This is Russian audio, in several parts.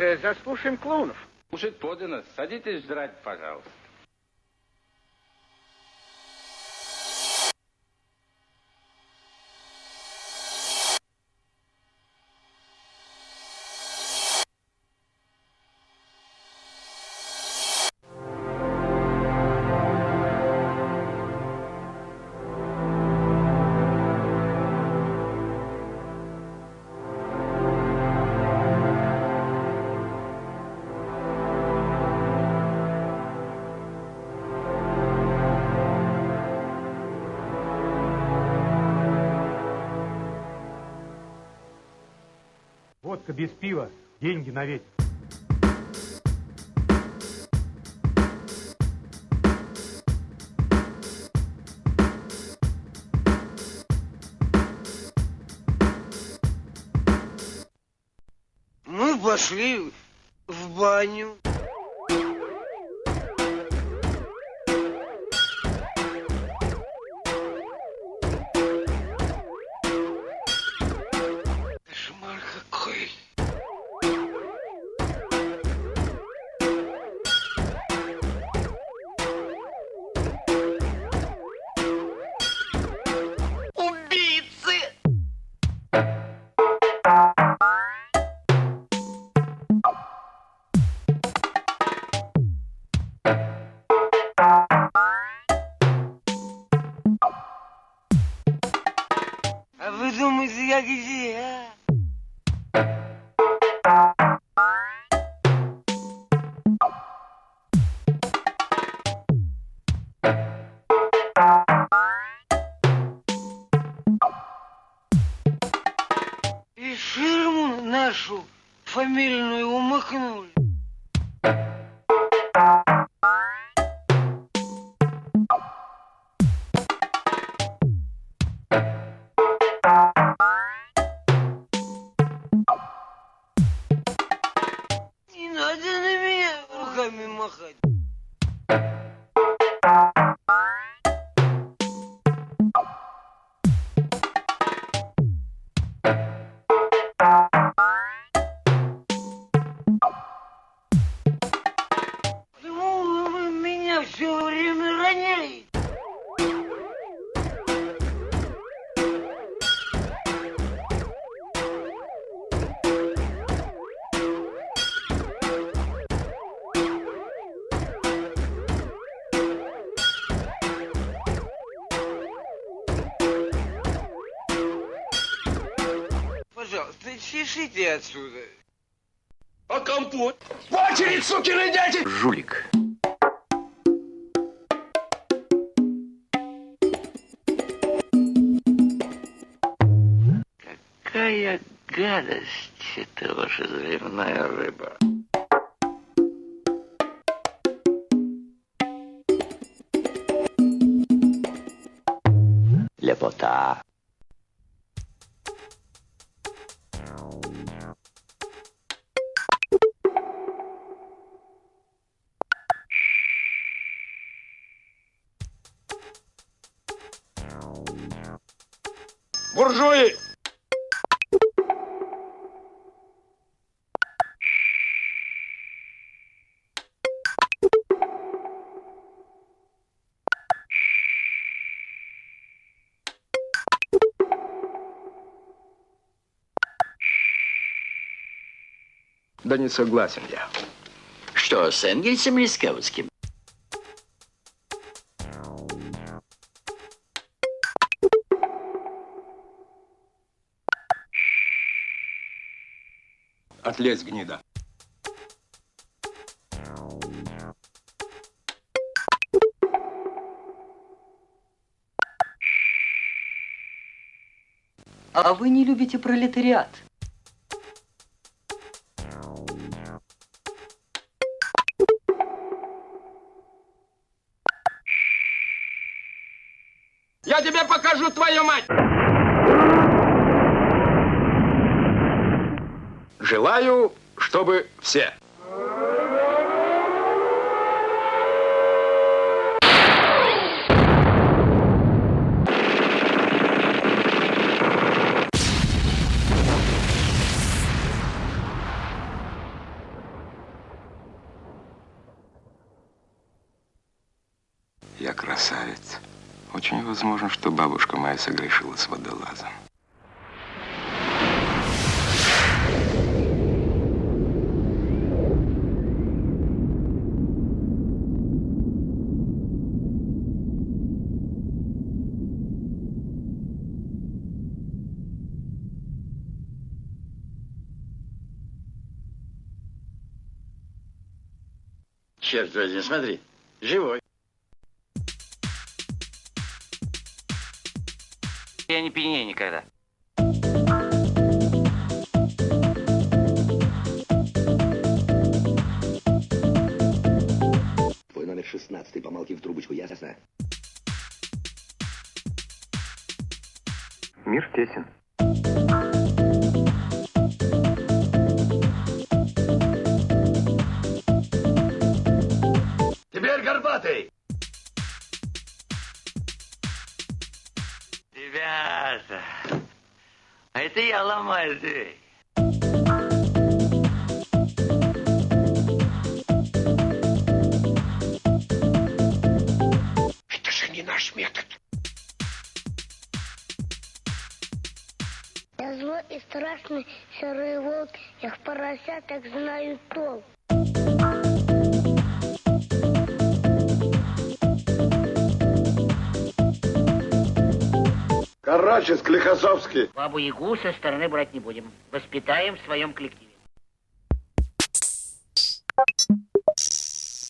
же заслушаем клоунов. Кушать подано. Садитесь жрать, пожалуйста. Водка без пива, деньги на ветер. Мы пошли в баню. А фамильную умыкнули. Пожалуйста, чешите отсюда. А компот? В очередь, сукины дети! Жулик. Какая гадость это ваша заливная рыба. Лепота. Буржуи! Да не согласен я. Что, с Энгельсом или с Каутским? Отлезь, гнида. А вы не любите пролетариат? Я тебе покажу твою мать! Желаю, чтобы все. Я красавец. Очень возможно, что бабушка моя согрешила с водолазом. Черт возьми, смотри, живой. Я не пьянею никогда. Твой номер 16, помолки в трубочку, ясно? Мир тесен. Горбатый. Ребята, а это я ломаю дверь. Это же не наш метод. Я злой и страшный серый волк, я в поросятах знаю толк. Короче, Склихосовский. Бабу-ягу со стороны брать не будем. Воспитаем в своем коллективе.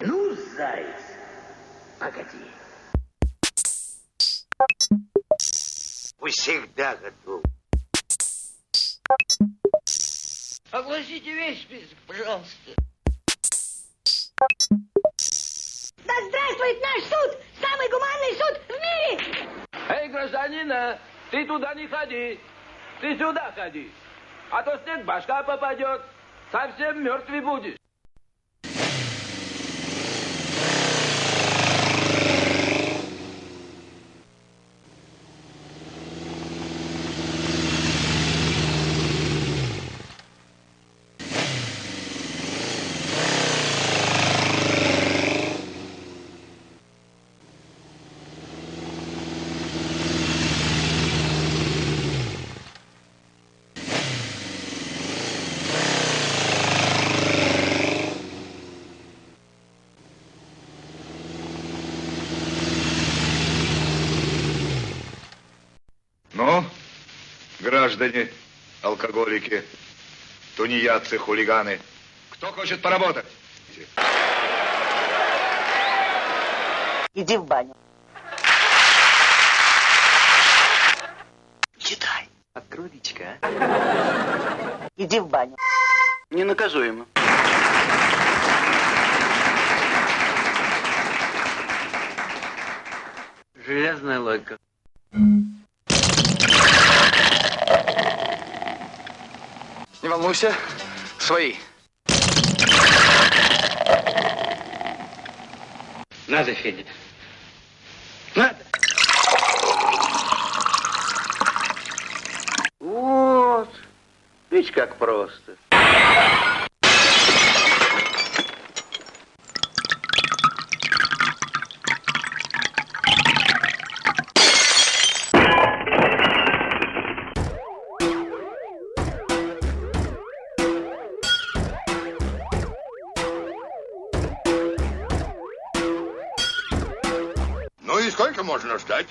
Ну, заяц, погоди. Всегда готов. Огласите весь список, пожалуйста. Да здравствует наш суд! Самый гуманный суд в мире! Эй, гражданина, ты туда не ходи. Ты сюда ходи. А то снег башка попадет. Совсем мертвый будешь. Ну, граждане, алкоголики, тунеядцы, хулиганы, кто хочет поработать? Иди в баню. Читай. Открой личка, Иди в баню. Ненаказуемо. Железная логика. Не волнуйся, свои. Надо, Федя. Надо. Вот. Видишь, как просто. Можно ждать?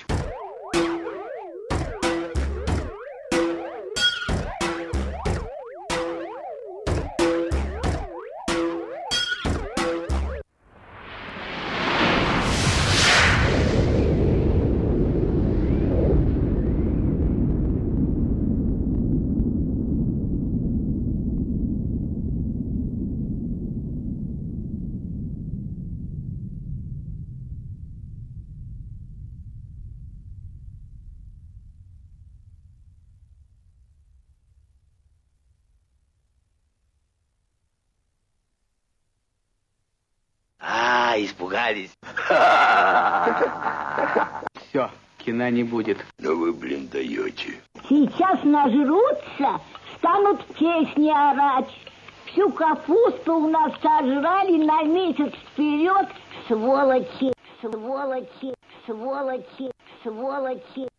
А, испугались. Все, кино не будет. Да вы, блин, даете. Сейчас нажрутся, станут песни орать. Всю капусту у нас сожрали на месяц вперед, сволочи. сволочи, сволочи, сволочи.